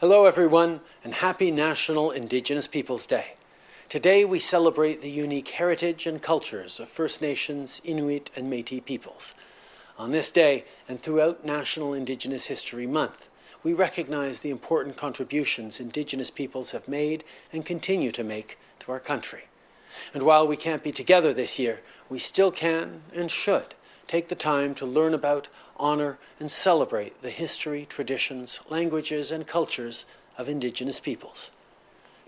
Hello, everyone, and happy National Indigenous Peoples Day. Today, we celebrate the unique heritage and cultures of First Nations, Inuit, and Metis peoples. On this day, and throughout National Indigenous History Month, we recognize the important contributions Indigenous peoples have made and continue to make to our country. And while we can't be together this year, we still can and should take the time to learn about, honor, and celebrate the history, traditions, languages, and cultures of Indigenous peoples.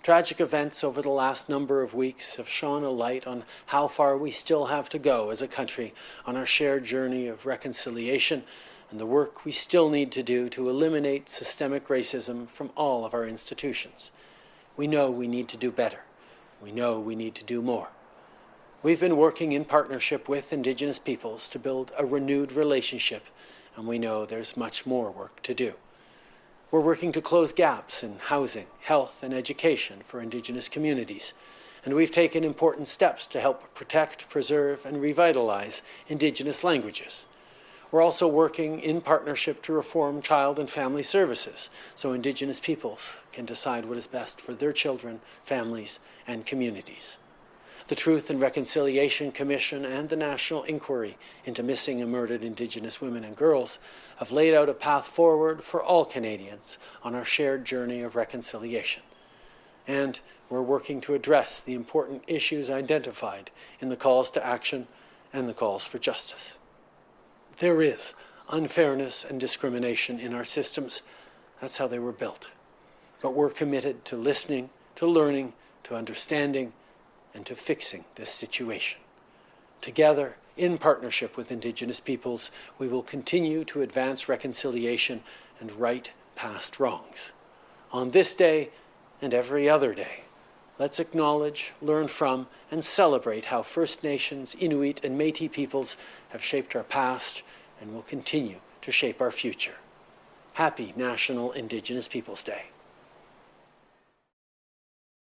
Tragic events over the last number of weeks have shone a light on how far we still have to go as a country on our shared journey of reconciliation and the work we still need to do to eliminate systemic racism from all of our institutions. We know we need to do better. We know we need to do more. We've been working in partnership with Indigenous peoples to build a renewed relationship, and we know there's much more work to do. We're working to close gaps in housing, health, and education for Indigenous communities, and we've taken important steps to help protect, preserve, and revitalize Indigenous languages. We're also working in partnership to reform child and family services so Indigenous peoples can decide what is best for their children, families, and communities. The Truth and Reconciliation Commission and the National Inquiry into Missing and Murdered Indigenous Women and Girls have laid out a path forward for all Canadians on our shared journey of reconciliation. And we're working to address the important issues identified in the calls to action and the calls for justice. There is unfairness and discrimination in our systems. That's how they were built. But we're committed to listening, to learning, to understanding, and to fixing this situation. Together, in partnership with Indigenous peoples, we will continue to advance reconciliation and right past wrongs. On this day and every other day, let's acknowledge, learn from, and celebrate how First Nations, Inuit, and Metis peoples have shaped our past and will continue to shape our future. Happy National Indigenous Peoples Day.